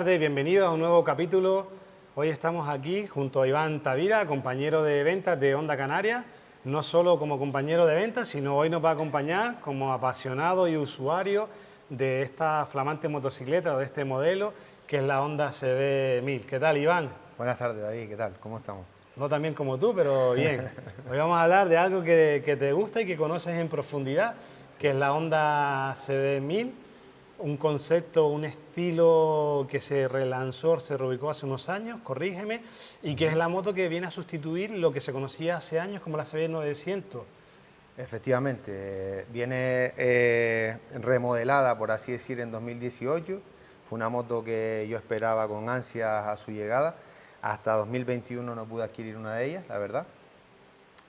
tardes, bienvenidos a un nuevo capítulo. Hoy estamos aquí junto a Iván Tavira, compañero de ventas de Onda Canaria, no solo como compañero de ventas, sino hoy nos va a acompañar como apasionado y usuario de esta flamante motocicleta de este modelo que es la Honda CB1000. ¿Qué tal, Iván? Buenas tardes, David. ¿Qué tal? ¿Cómo estamos? No tan bien como tú, pero bien. Hoy vamos a hablar de algo que, que te gusta y que conoces en profundidad, que es la Honda CB1000 un concepto, un estilo que se relanzó, se reubicó hace unos años, corrígeme, y que es la moto que viene a sustituir lo que se conocía hace años como la CB900. Efectivamente, viene eh, remodelada, por así decir, en 2018. Fue una moto que yo esperaba con ansias a su llegada. Hasta 2021 no pude adquirir una de ellas, la verdad.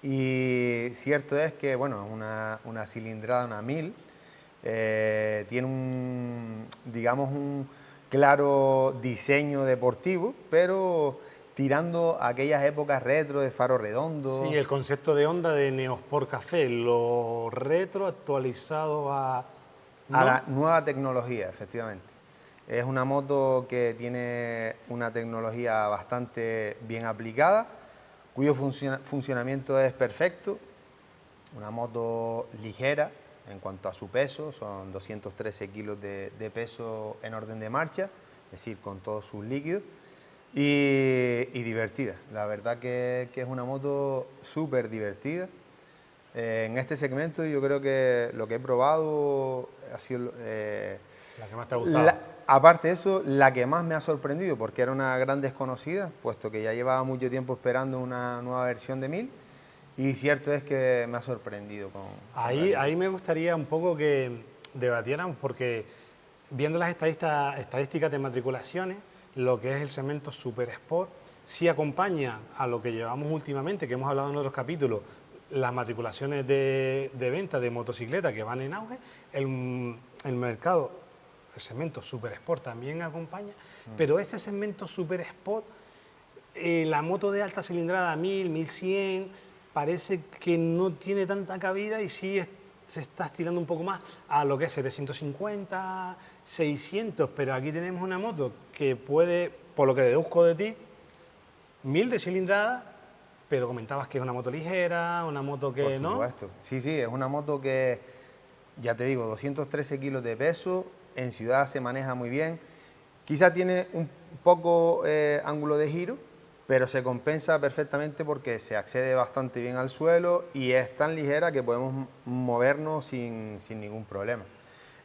Y cierto es que, bueno, una, una cilindrada, una 1000, eh, tiene un, digamos, un claro diseño deportivo, pero tirando a aquellas épocas retro de faro redondo. Sí, el concepto de onda de Neosport Café, lo retro actualizado a... A la nueva tecnología, efectivamente. Es una moto que tiene una tecnología bastante bien aplicada, cuyo funcionamiento es perfecto, una moto ligera, en cuanto a su peso, son 213 kilos de, peso en orden de marcha, es decir, con todos sus líquidos, y, divertida. La verdad que, es una moto súper divertida. Eh, en este segmento yo creo que lo que he probado ha sido... Eh, la que más te ha gustado. aparte de eso, la que más me ha sorprendido, porque era una gran desconocida, puesto que ya llevaba mucho tiempo esperando una nueva versión de 1000, y cierto es que me ha sorprendido. Con, ahí, ahí me gustaría un poco que debatieran, porque viendo las estadísticas, estadísticas de matriculaciones, lo que es el segmento Super Sport, sí acompaña a lo que llevamos últimamente, que hemos hablado en otros capítulos, las matriculaciones de, de venta de motocicletas que van en auge, el, el mercado, el segmento Super Sport también acompaña, mm. pero ese segmento Super Sport, eh, la moto de alta cilindrada 1000, 1100, parece que no tiene tanta cabida y sí se está estirando un poco más a lo que es 750, 600, pero aquí tenemos una moto que puede, por lo que deduzco de ti, 1000 de cilindrada, pero comentabas que es una moto ligera, una moto que no. Por supuesto, sí, sí, es una moto que, ya te digo, 213 kilos de peso, en ciudad se maneja muy bien, quizá tiene un poco eh, ángulo de giro, pero se compensa perfectamente porque se accede bastante bien al suelo y es tan ligera que podemos movernos sin, ningún problema.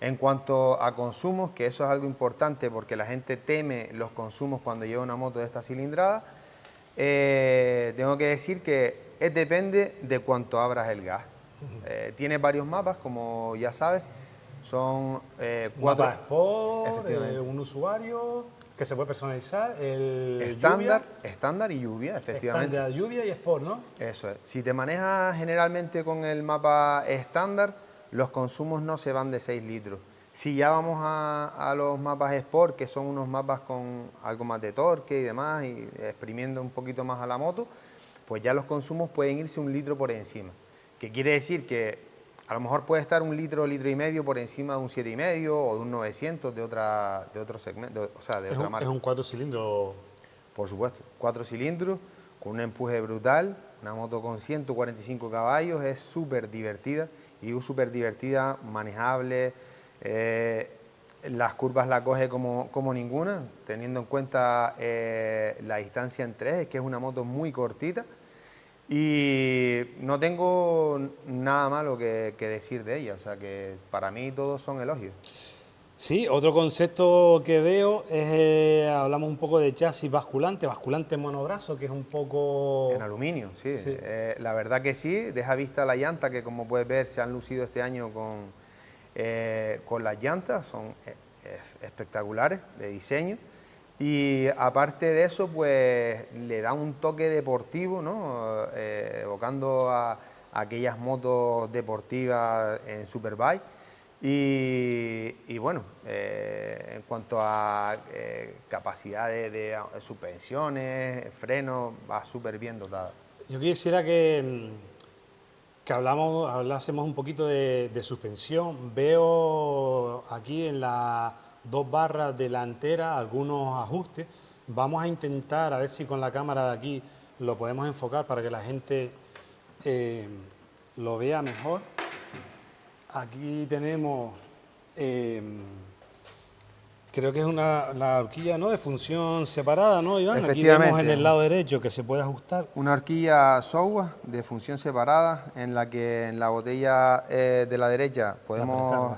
En cuanto a consumos, que eso es algo importante porque la gente teme los consumos cuando lleva una moto de esta cilindrada, eh, tengo que decir que es depende de cuánto abras el gas. Eh, tiene varios mapas, como ya sabes, son eh, cuatro... Sport, un usuario que se puede personalizar, el estándar, estándar y lluvia, efectivamente. Estándar, lluvia y Sport, ¿no? Eso es. Si te manejas generalmente con el mapa estándar, los consumos no se van de 6 litros. Si ya vamos a, los mapas Sport, que son unos mapas con algo más de torque y demás, y exprimiendo un poquito más a la moto, pues ya los consumos pueden irse un litro por encima. Que quiere decir que a lo mejor puede estar un litro, litro y medio por encima de un siete y medio o de un 900 de otra, de otro segmento, o sea, de otra marca. Es un cuatro cilindros. Por supuesto, cuatro cilindros con un empuje brutal, una moto con 145 caballos, es súper divertida y súper divertida, manejable, eh, las curvas la coge como, como ninguna, teniendo en cuenta eh, la distancia en tres, es que es una moto muy cortita, y no tengo nada malo que, decir de ella, o sea que para mí todos son elogios. Sí, otro concepto que veo es, eh, hablamos un poco de chasis basculante, basculante monobrazo, que es un poco... En aluminio, sí. Eh, la verdad que sí, deja vista la llanta, que como puedes ver se han lucido este año con, eh, con las llantas, son espectaculares de diseño. Y aparte de eso, pues le da un toque deportivo, ¿no? Eh, evocando a, aquellas motos deportivas en Superbike. Y, bueno, eh, en cuanto a eh, capacidad de, suspensiones, frenos, va súper bien dotada. Yo quisiera que, que hablamos, hablásemos un poquito de suspensión. Veo aquí en la dos barras delanteras, algunos ajustes. Vamos a intentar a ver si con la cámara de aquí lo podemos enfocar para que la gente eh, lo vea mejor. Aquí tenemos, eh, creo que es una la horquilla ¿no? de función separada, ¿no, Iván? Aquí vemos en el lado derecho que se puede ajustar. Una horquilla software de función separada en la que en la botella eh, de la derecha podemos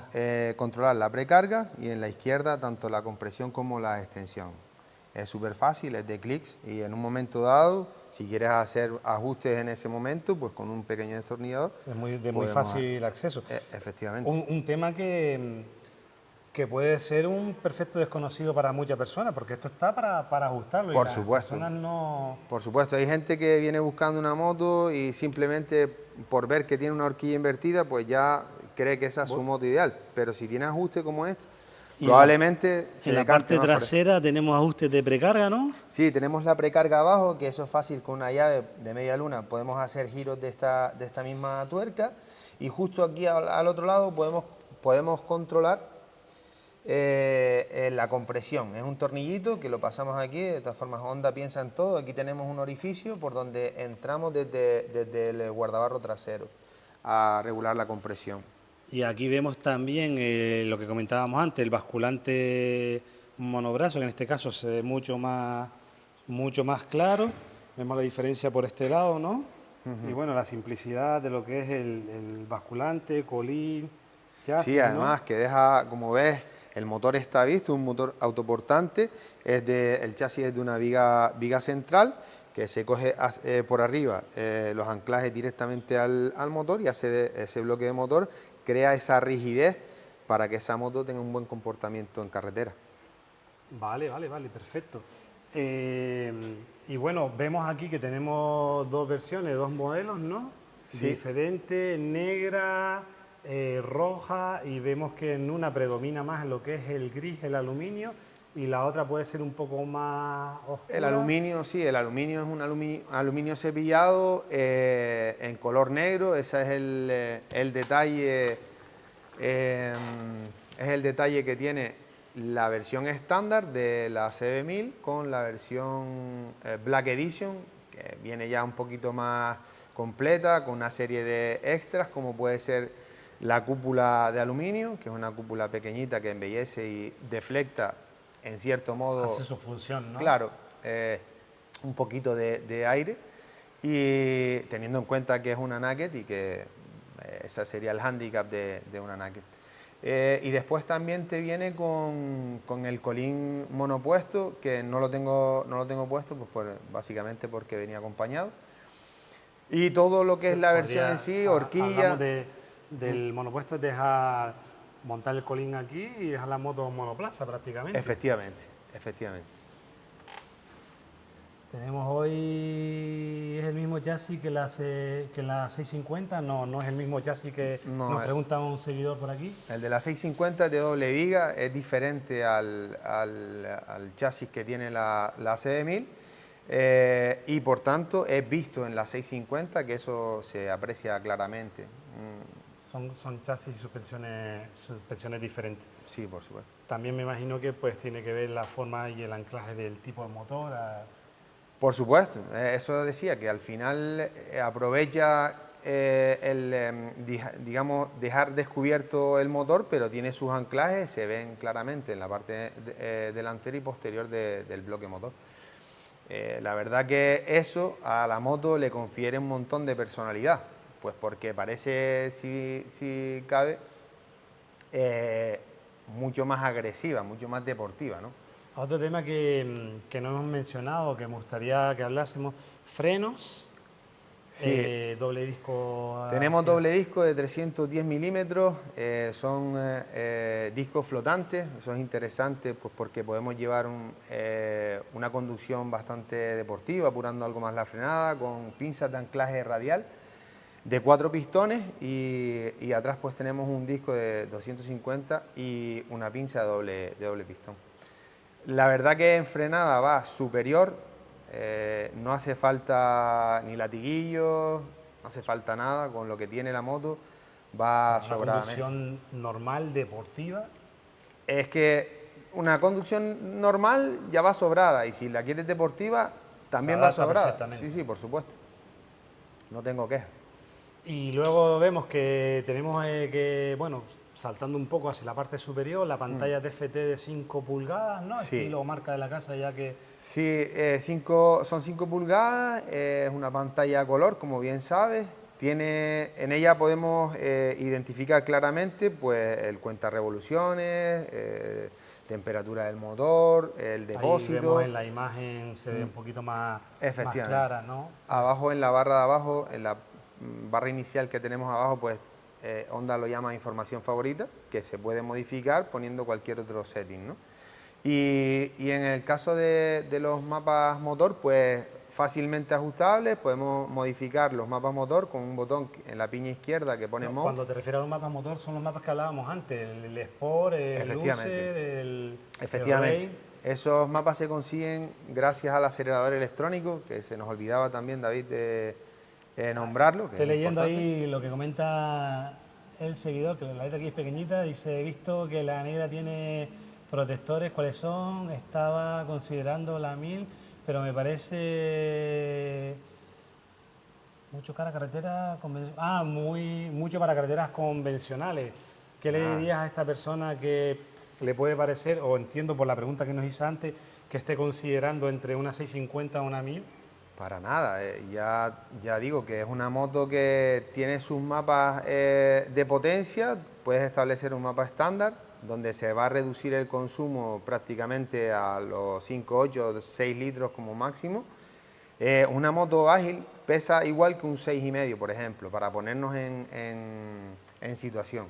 controlar la precarga y en la izquierda tanto la compresión como la extensión. Es súper fácil, es de clics y en un momento dado si quieres hacer ajustes en ese momento, pues con un pequeño destornillador. Es muy, de muy fácil acceso. E, efectivamente. Un, tema que, que puede ser un perfecto desconocido para muchas personas, porque esto está para, para ajustarlo. Por supuesto. no... Por supuesto, hay gente que viene buscando una moto y simplemente por ver que tiene una horquilla invertida, pues ya cree que esa es su moto ideal. Pero si tiene ajuste como este, Probablemente en la parte trasera tenemos ajustes de precarga, ¿no? Sí, tenemos la precarga abajo, que eso es fácil con una llave de media luna. Podemos hacer giros de esta, de esta misma tuerca y justo aquí al, otro lado podemos, podemos controlar eh, la compresión. Es un tornillito que lo pasamos aquí, de todas formas Honda piensa en todo. Aquí tenemos un orificio por donde entramos desde, desde el guardabarro trasero a regular la compresión. Y aquí vemos también eh, lo que comentábamos antes, el basculante monobrazo, que en este caso se ve mucho más, mucho más claro. Vemos la diferencia por este lado, ¿no? Y bueno, la simplicidad de lo que es el, basculante, colín, chasis, Sí, además que deja, como ves, el motor está visto, un motor autoportante, es de, el chasis es de una viga, viga central que se coge eh, por arriba eh, los anclajes directamente al, al, motor y hace ese bloque de motor crea esa rigidez para que esa moto tenga un buen comportamiento en carretera. Vale, vale, vale, perfecto. Eh, y bueno, vemos aquí que tenemos dos versiones, dos modelos, ¿no? Sí. Diferente, negra, eh, roja, y vemos que en una predomina más lo que es el gris, el aluminio, y la otra puede ser un poco más oscura. El aluminio, sí, el aluminio es un aluminio, aluminio cepillado eh, en color negro, ese es el, eh, detalle, em, es el detalle que tiene la versión estándar de la CB1000 con la versión Black Edition, que viene ya un poquito más completa, con una serie de extras, como puede ser la cúpula de aluminio, que es una cúpula pequeñita que embellece y deflecta en cierto modo... Hace su función, ¿no? Claro, eh, un poquito de, aire y teniendo en cuenta que es una Naked y que eh, ese sería el handicap de, una Naked. Eh, y después también te viene con, el colín monopuesto, que no lo tengo, no lo tengo puesto, pues básicamente porque venía acompañado. Y todo lo que es la versión en sí, horquilla... De, del monopuesto es dejar montar el colín aquí y dejar la moto monoplaza prácticamente. Efectivamente, efectivamente. Tenemos hoy, ¿es el mismo chasis que la, que la 650? No, no es el mismo chasis que nos pregunta un seguidor por aquí. El de la 650 de doble viga es diferente al, al, chasis que tiene la, la CB1000 eh, y por tanto es visto en la 650 que eso se aprecia claramente. Mm, son, son chasis y suspensiones, suspensiones diferentes. Sí, por supuesto. También me imagino que pues tiene que ver la forma y el anclaje del tipo de motor. Por supuesto, eh, eso decía, que al final eh, aprovecha eh, el, em, digamos, dejar descubierto el motor, pero tiene sus anclajes, se ven claramente en la parte delantera y posterior del bloque motor. la verdad que eso a la moto le confiere un montón de personalidad. Pues porque parece, si, cabe, eh, mucho más agresiva, mucho más deportiva. ¿no? Otro tema que, no hemos mencionado, que me gustaría que hablásemos, frenos, eh, doble disco. Tenemos doble disco de 310 milímetros, eh, son discos flotantes, eso es interesante pues porque podemos llevar una conducción bastante deportiva, apurando algo más la frenada, con pinzas de anclaje radial de cuatro pistones y, atrás pues tenemos un disco de 250 y una pinza de doble, de doble pistón. La verdad que en frenada va superior, eh, no hace falta ni latiguillo, no hace falta nada, con lo que tiene la moto va ¿Una conducción normal, deportiva? Es que una conducción normal ya va sobrada y si la quieres deportiva también va sobrada. Sí, sí, por supuesto. No tengo queja. Y luego vemos que tenemos eh, que, bueno, saltando un poco hacia la parte superior, la pantalla TFT mm. de 5 pulgadas, ¿no? Sí. Estilo marca de la casa ya que... Sí, eh, cinco, son 5 pulgadas, es una pantalla a color, como bien sabes. Tiene, en ella podemos eh, identificar claramente pues, el cuenta revoluciones, temperatura del motor, el depósito. Ahí vemos en la imagen se ve un mm. poquito más, más clara, ¿no? Abajo en la barra de abajo, en la barra inicial que tenemos abajo, pues eh, Honda lo llama información favorita, que se puede modificar poniendo cualquier otro setting, ¿no? Y, y en el caso de, de los mapas motor, pues fácilmente ajustables, podemos modificar los mapas motor con un botón en la piña izquierda que pone no, Cuando te refieres a los mapas motor, son los mapas que hablábamos antes, el, Sport, el User, el... Efectivamente. Esos mapas se consiguen gracias al acelerador electrónico, que se nos olvidaba también, David, de nombrarlo. Estoy leyendo ahí lo que comenta el seguidor, que la letra aquí es pequeñita, dice, he visto que la negra tiene protectores, ¿cuáles son? Estaba considerando la 1000 pero me parece mucho para carreteras ah, muy mucho para carreteras convencionales. ¿Qué le ah. dirías a esta persona que le puede parecer, o entiendo por la pregunta que nos hizo antes, que esté considerando entre una 650 o una 1000? Para nada, eh, ya, ya digo que es una moto que tiene sus mapas eh, de potencia, puedes establecer un mapa estándar, donde se va a reducir el consumo prácticamente a los 5, 8, 6 litros como máximo. Eh, una moto ágil pesa igual que un 6,5, por ejemplo, para ponernos en, en, situación.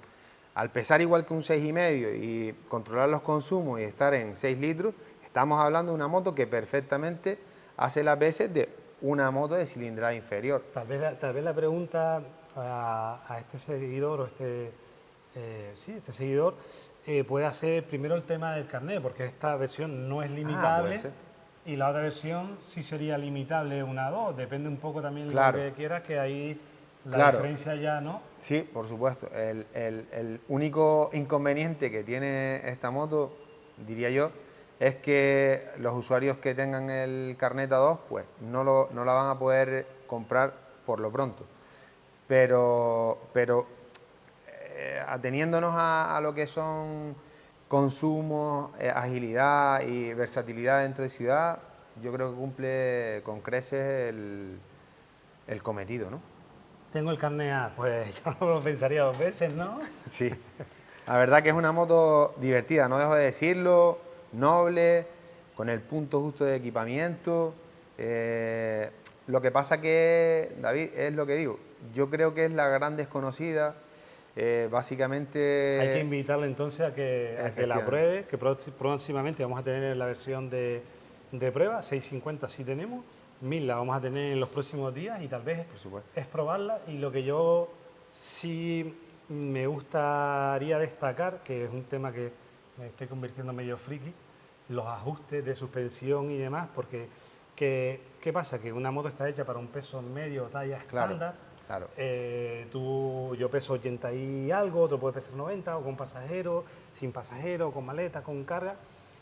Al pesar igual que un 6,5 y controlar los consumos y estar en 6 litros, estamos hablando de una moto que perfectamente hace las veces de una moto de cilindrada inferior. Tal vez, tal vez la pregunta a, a este seguidor o este eh, sí, este seguidor eh, puede hacer primero el tema del carnet, porque esta versión no es ah, limitable y la otra versión sí sería limitable una a dos, depende un poco también de lo que quieras, que ahí la diferencia ya no. Sí, por supuesto. El, único inconveniente que tiene esta moto, diría yo, es que los usuarios que tengan el carnet A2, pues no, lo, no la van a poder comprar por lo pronto. Pero, pero eh, ateniéndonos a, lo que son consumo, eh, agilidad y versatilidad dentro de ciudad, yo creo que cumple con creces el, cometido, ¿no? Tengo el carnet A, pues yo no lo pensaría dos veces, ¿no? Sí, la verdad que es una moto divertida, no dejo de decirlo, noble, con el punto justo de equipamiento. Eh, lo que pasa que, David, es lo que digo, yo creo que es la gran desconocida eh, básicamente... Hay que invitarle entonces a que, la pruebe, que próximamente vamos a tener la versión de, prueba, 650 sí tenemos, 1000 la vamos a tener en los próximos días y tal vez es probarla. Y lo que yo sí me gustaría destacar, que es un tema que me estoy convirtiendo medio friki, los ajustes de suspensión y demás, porque ¿qué, pasa? Que una moto está hecha para un peso medio, talla estándar, Claro. Eh, tú, yo peso 80 y algo, otro puede pesar 90, o con pasajero, sin pasajero, con maleta, con carga.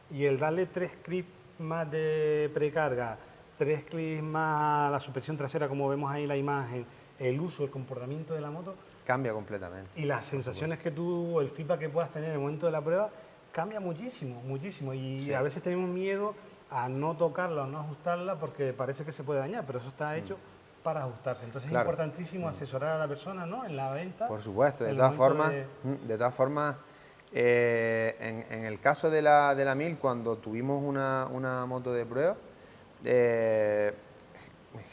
Y el darle tres clips más de precarga, tres clips más la suspensión trasera, como vemos ahí en la imagen, el uso, el comportamiento de la moto. Cambia completamente. Y las sensaciones que tú, el feedback que puedas tener en el momento de la prueba, cambia muchísimo, muchísimo. Y a veces tenemos miedo a no tocarla o no ajustarla porque parece que se puede dañar, pero eso está hecho. Mm para ajustarse. Entonces es importantísimo asesorar a la persona ¿no? en la venta. Por supuesto, de todas formas, de... Mm, todas formas eh, en, el caso de la, de la 1000, cuando tuvimos una, una moto de prueba, eh,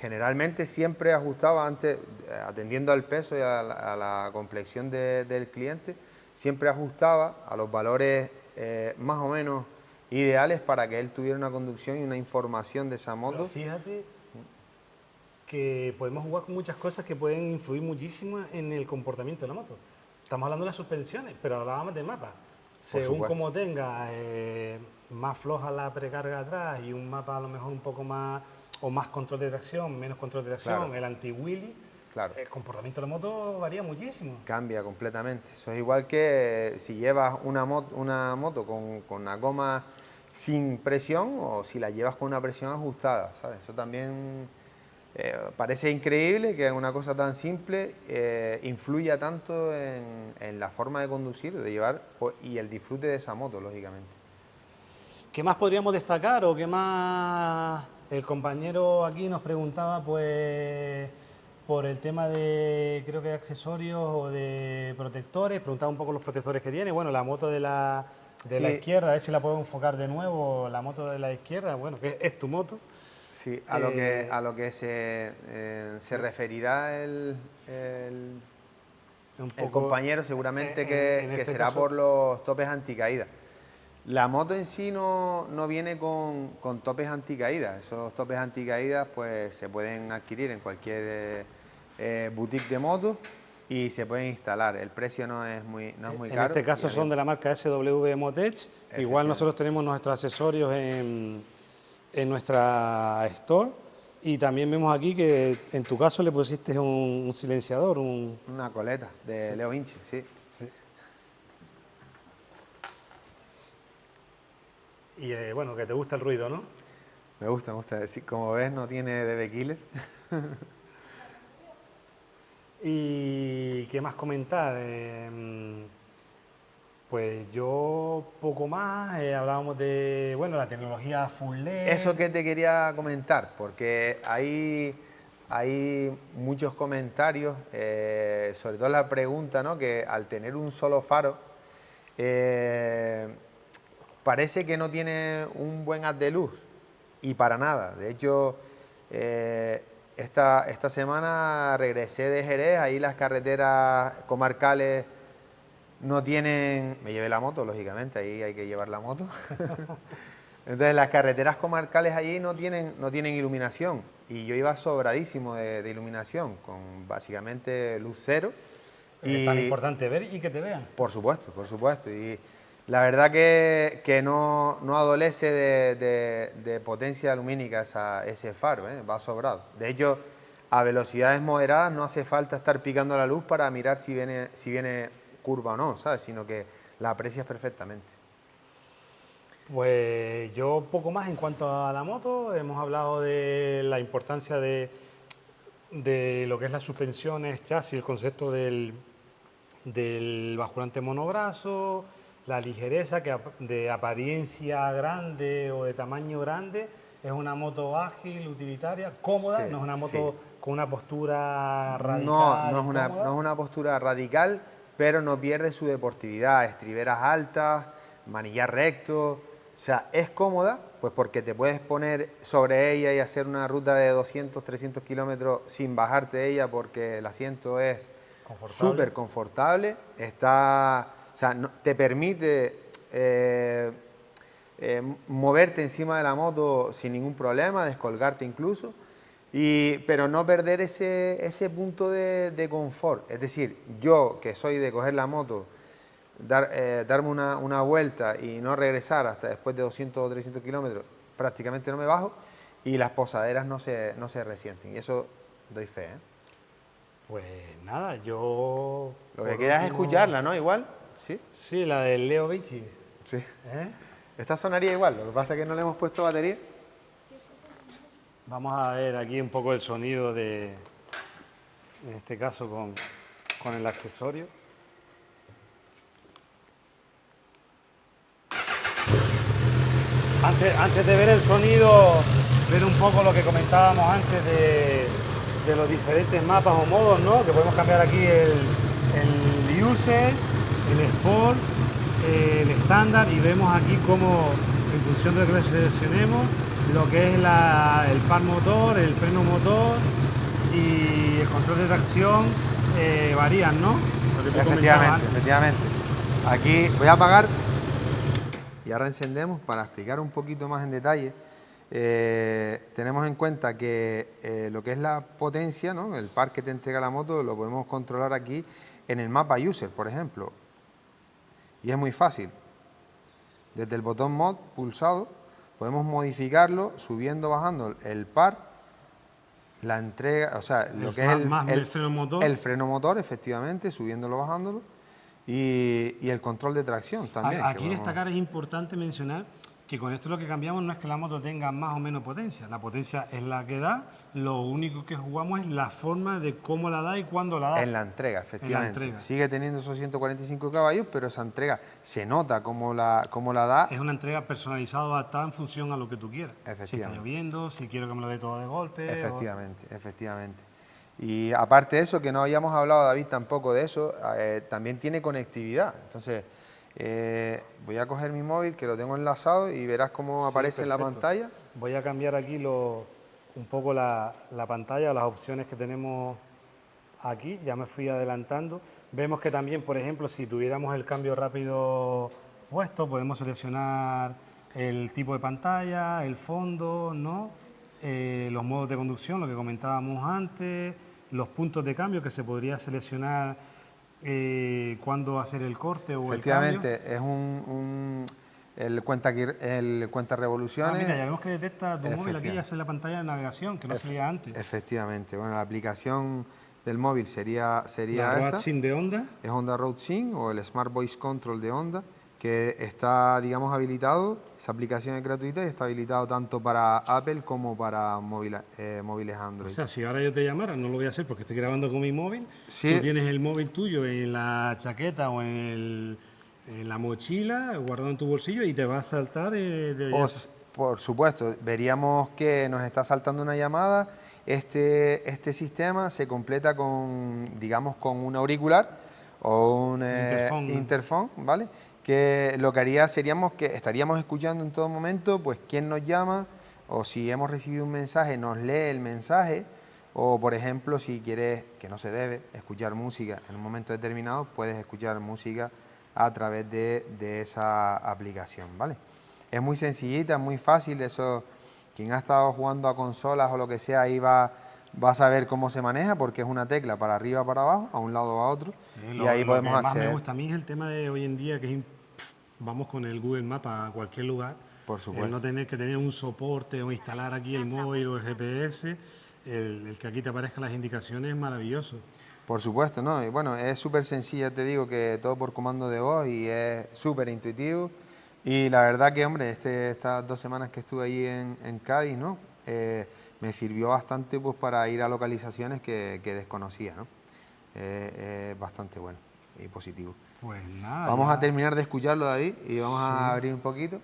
generalmente siempre ajustaba antes, atendiendo al peso y a la, complexión del cliente, siempre ajustaba a los valores eh, más o menos ideales para que él tuviera una conducción y una información de esa moto. fíjate que podemos jugar con muchas cosas que pueden influir muchísimo en el comportamiento de la moto. Estamos hablando de las suspensiones, pero hablábamos de mapa. Según como tenga eh, más floja la precarga atrás y un mapa a lo mejor un poco más, o más control de tracción, menos control de tracción, el anti-wheelie, claro. El comportamiento de la moto varía muchísimo. Cambia completamente. Eso es igual que si llevas una, moto, una moto con, con la goma sin presión o si la llevas con una presión ajustada, ¿sabes? Eso también eh, parece increíble que una cosa tan simple eh, influya tanto en, la forma de conducir, de llevar y el disfrute de esa moto, lógicamente. ¿Qué más podríamos destacar o qué más el compañero aquí nos preguntaba pues por el tema de creo que accesorios o de protectores, preguntaba un poco los protectores que tiene, bueno la moto de la, de la izquierda, a ver si la puedo enfocar de nuevo, la moto de la izquierda, bueno, que es tu moto. Sí, a, lo, que, eh, a lo que se, eh, se referirá el, el, compañero seguramente que, este será por los topes anticaídas. La moto en sí no, viene con, topes anticaídas. Esos topes anticaídas pues, se pueden adquirir en cualquier eh, boutique de moto y se pueden instalar. El precio no es muy, no es muy en caro. En este caso son de la marca SW Motech. Igual nosotros tenemos nuestros accesorios en en nuestra store y también vemos aquí que en tu caso le pusiste un, silenciador, una coleta de Leo Vinci, sí. Y eh, bueno, que te gusta el ruido, ¿no? Me gusta, me gusta. Como ves, no tiene DB Killer. ¿Y qué más comentar? Eh, pues yo poco más, eh, hablábamos de, bueno, la tecnología full LED. Eso que te quería comentar, porque hay, hay muchos comentarios, eh, sobre todo la pregunta, ¿no? Que al tener un solo faro, eh, parece que no tiene un buen haz de luz, y para nada. De hecho, esta, esta semana regresé de Jerez, ahí las carreteras comarcales no tienen... Me llevé la moto, lógicamente, ahí hay que llevar la moto. Entonces las carreteras comarcales allí no tienen, no tienen iluminación y yo iba sobradísimo de, iluminación, con básicamente luz cero. Es tan importante ver y que te vean. Por supuesto, por supuesto. Y la verdad que, que no, no, adolece de, de, potencia lumínica ese faro, ¿eh? va sobrado. De hecho, a velocidades moderadas no hace falta estar picando la luz para mirar si viene, si viene curva o no, ¿sabes? Sino que la aprecias perfectamente. Pues yo poco más en cuanto a la moto, hemos hablado de la importancia de, de lo que es las suspensiones, chasis, el concepto del, del basculante monobrazo, la ligereza que de apariencia grande o de tamaño grande, es una moto ágil, utilitaria, cómoda, no es una moto con una postura radical. No, no es una, no es una postura radical, pero no pierde su deportividad, estriberas altas, manillar recto, o sea, es cómoda, pues porque te puedes poner sobre ella y hacer una ruta de 200, 300 kilómetros sin bajarte de ella porque el asiento es súper confortable, está, o sea, te permite eh, eh, moverte encima de la moto sin ningún problema, descolgarte incluso, pero no perder ese, ese punto de, confort. Es decir, yo que soy de coger la moto, dar, eh, darme una, una, vuelta y no regresar hasta después de 200 o 300 kilómetros, prácticamente no me bajo y las posaderas no se, no se resienten. Y eso doy fe. ¿eh? Pues nada, yo... Lo que queda es escucharla, ¿no? Igual, ¿sí? Sí, la del Leo Vinci. Sí. ¿Eh? Esta sonaría igual, lo que pasa es que no le hemos puesto batería. Vamos a ver aquí un poco el sonido de, en este caso con, con el accesorio. Antes, antes, de ver el sonido, ver un poco lo que comentábamos antes de, de los diferentes mapas o modos, ¿no? Que podemos cambiar aquí el, el user, el sport, el estándar y vemos aquí cómo en función de lo que seleccionemos lo que es el par motor, el freno motor y el control de tracción eh, varían, ¿no? Efectivamente, efectivamente. Aquí voy a apagar y ahora encendemos para explicar un poquito más en detalle. Eh, tenemos en cuenta que eh, lo que es la potencia, ¿no? el par que te entrega la moto, lo podemos controlar aquí en el mapa user, por ejemplo. Y es muy fácil. Desde el botón mod pulsado podemos modificarlo subiendo, bajando el par La entrega, o sea, lo que es el, el, freno motor. El freno motor, efectivamente, subiéndolo, bajándolo. Y, y el control de tracción también. Aquí destacar es importante mencionar que con esto lo que cambiamos no es que la moto tenga más o menos potencia, la potencia es la que da, lo único que jugamos es la forma de cómo la da y cuándo la da. En la entrega, efectivamente. Sigue teniendo esos 145 caballos, pero esa entrega se nota cómo la, cómo la da. Es una entrega personalizada, adaptada en función a lo que tú quieras. Efectivamente. Si está lloviendo, si quiero que me lo dé todo de golpe. Efectivamente, efectivamente. Y aparte de eso, que no habíamos hablado, David, tampoco de eso, eh, también tiene conectividad. Entonces, eh, voy a coger mi móvil que lo tengo enlazado y verás cómo aparece en la pantalla. Voy a cambiar aquí un poco la, pantalla, las opciones que tenemos aquí, ya me fui adelantando. Vemos que también, por ejemplo, si tuviéramos el cambio rápido puesto, podemos seleccionar el tipo de pantalla, el fondo, ¿no? Eh, los modos de conducción, lo que comentábamos antes, los puntos de cambio que se podría seleccionar eh, cuándo hacer el corte o el cambio. es un, el cuenta el cuenta revoluciones. Ah, mira, ya vemos que detecta tu móvil aquí hace la pantalla de navegación, que no salía antes. Efectivamente, bueno, la aplicación del móvil sería, sería la esta. de Honda. Es Honda Road Sync o el Smart Voice Control de Honda que está, digamos, habilitado, esa aplicación es gratuita y está habilitado tanto para Apple como para móviles, eh, móviles Android. O sea, si ahora yo te llamara, no lo voy a hacer porque estoy grabando con mi móvil, tú tienes el móvil tuyo en la chaqueta o en, la mochila, guardado en tu bolsillo y te va a saltar eh, de... por supuesto, veríamos que nos está saltando una llamada, este, este sistema se completa con, digamos, con un auricular o un eh, interfón, ¿vale? Que lo que haría seríamos que estaríamos escuchando en todo momento pues quién nos llama o si hemos recibido un mensaje nos lee el mensaje o por ejemplo si quieres, que no se debe, escuchar música en un momento determinado puedes escuchar música a través de, esa aplicación, ¿vale? Es muy sencillita, muy fácil, eso quien ha estado jugando a consolas o lo que sea ahí va, va a saber cómo se maneja porque es una tecla para arriba para abajo, a un lado o a otro y ahí podemos que acceder. Más me gusta a mí es el tema de hoy en día que es vamos con el Google Maps a cualquier lugar. Por supuesto. no tener que tener un soporte o instalar aquí el móvil o el GPS, el, que aquí te aparezcan las indicaciones es maravilloso. Por supuesto, ¿no? Y bueno, es súper sencilla, te digo que todo por comando de voz y es súper intuitivo. Y la verdad que, hombre, este, estas dos semanas que estuve ahí en, Cádiz, ¿no? Eh, me sirvió bastante pues, para ir a localizaciones que, desconocía, ¿no? Eh, es bastante bueno y positivo. Pues nada. Vamos a terminar de escucharlo, David, y vamos a abrir un poquito.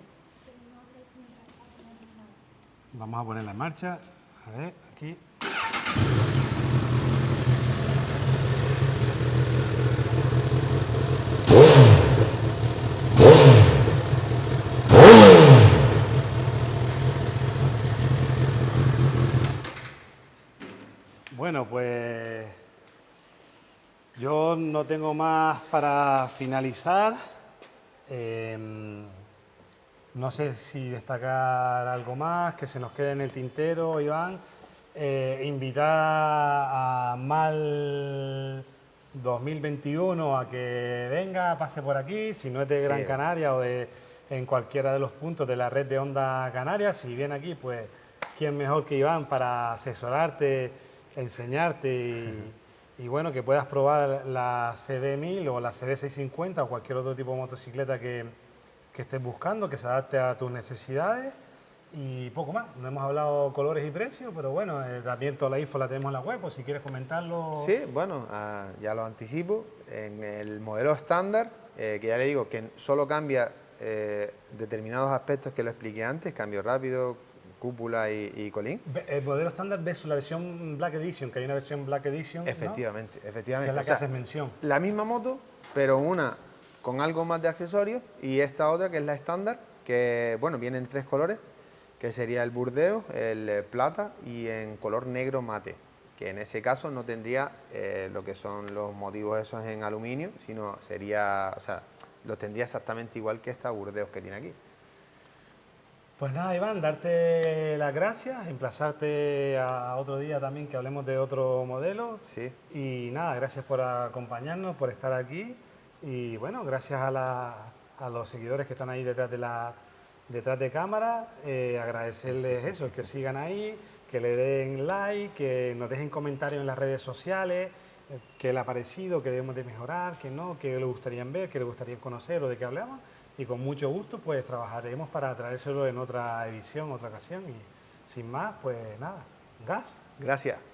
Vamos a ponerla en marcha. A ver, aquí. Bueno, pues no tengo más para finalizar. Em, no sé si destacar algo más, que se nos quede en el tintero, Iván. Eh, invitar a Mal 2021 a que venga, pase por aquí, si no es de Gran Canaria o de en cualquiera de los puntos de la red de Onda Canarias, si viene aquí, pues quién mejor que Iván para asesorarte, enseñarte y, y bueno, que puedas probar la CB1000 o la CB650 o cualquier otro tipo de motocicleta que, estés buscando, que se adapte a tus necesidades y poco más. No hemos hablado colores y precios, pero bueno, eh, también toda la info la tenemos en la web, o si quieres comentarlo. Sí, bueno, ah, ya lo anticipo. En el modelo estándar, eh, que ya le digo que solo cambia eh, determinados aspectos que lo expliqué antes, cambio rápido, cúpula y, colín. El modelo estándar versus la versión Black Edition, que hay una versión Black Edition. Efectivamente, efectivamente. Que es la que haces mención. La misma moto, pero una con algo más de accesorios y esta otra que es la estándar, que bueno, viene en tres colores, que sería el burdeo, el eh, plata y en color negro mate, que en ese caso no tendría eh, lo que son los motivos esos en aluminio, sino sería, o sea, los tendría exactamente igual que esta burdeos que tiene aquí. Pues nada, Iván, darte las gracias, emplazarte a otro día también que hablemos de otro modelo. Sí. Y nada, gracias por acompañarnos, por estar aquí. Y bueno, gracias a, los seguidores que están ahí detrás de la detrás de cámara, eh, agradecerles eso, que sigan ahí, que le den like, que nos dejen comentarios en las redes sociales, eh, qué le ha parecido, qué debemos de mejorar, qué no, qué le gustaría ver, qué le gustaría conocer o de qué hablamos. Y con mucho gusto pues trabajaremos para traérselo en otra edición, otra ocasión. Y sin más, pues nada, gas. Gracias.